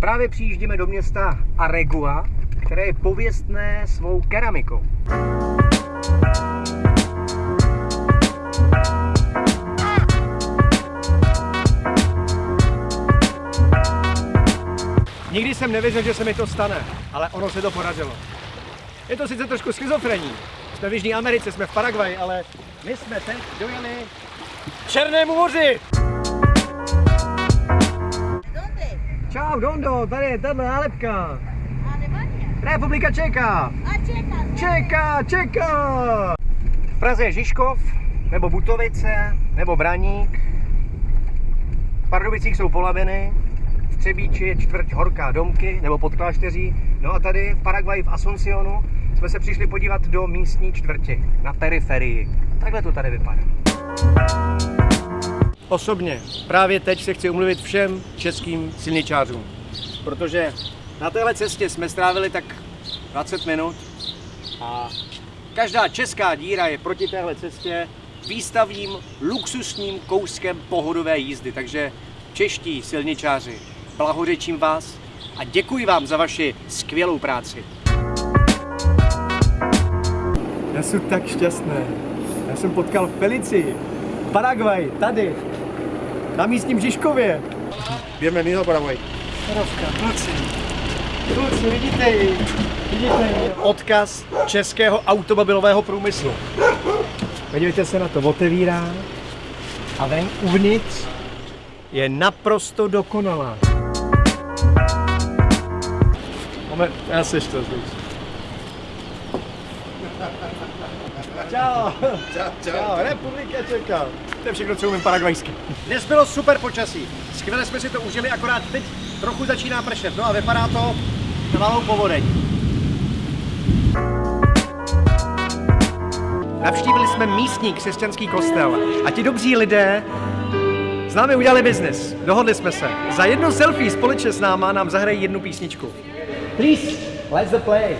Právě přijíždíme do města Aregua, které je pověstné svou keramikou. Nikdy jsem nevěřil, že se mi to stane, ale ono se to podařilo. Je to sice trošku schizofrení. Jsme v Jižní Americe, jsme v Paraguaji, ale my jsme teď dojeli Černému moři. Čau, Dondo, tady je tahle nálepka. Alemania. Republika Čeka. Ah, Checa. Čeka, čeka! V Praze je Žižkov, nebo Butovice, nebo Braník. V Pardubicích jsou Polabiny, v Třebíči je čtvrť Horká Domky, nebo Podklášteří. No a tady v Paraguaji v Asuncionu jsme se přišli podívat do místní čtvrti, na periferii. Takhle to tady vypadá. Osobně právě teď se chci umluvit všem českým silničářům, protože na téhle cestě jsme strávili tak 20 minut a každá česká díra je proti téhle cestě výstavním luxusním kouskem pohodové jízdy. Takže čeští silničáři, blahořečím vás a děkuji vám za vaši skvělou práci. Já jsem tak šťastný. Já jsem potkal Felici, Paraguay, tady, na místním Žižkově. Bienvenido Paraguay. Rovka, kluci. Kluci, vidíte ji. Vidíte ji. Odkaz českého automobilového průmyslu. Podívejte se na to, otevírá a ven uvnitř je naprosto dokonalá. Moment, já se to zvíš. Čau. Čau, Čau, Republika Čeka. To je všechno, co umím paragvajsky. Dnes bylo super počasí. Skvěle jsme si to užili, akorát teď trochu začíná pršet. No a vypadá to na malou povodeň. Navštívili jsme místní křesťanský kostel a ti dobří lidé s námi udělali biznis. Dohodli jsme se. Za jedno selfie společně s náma nám zahrají jednu písničku. Please, let's the play.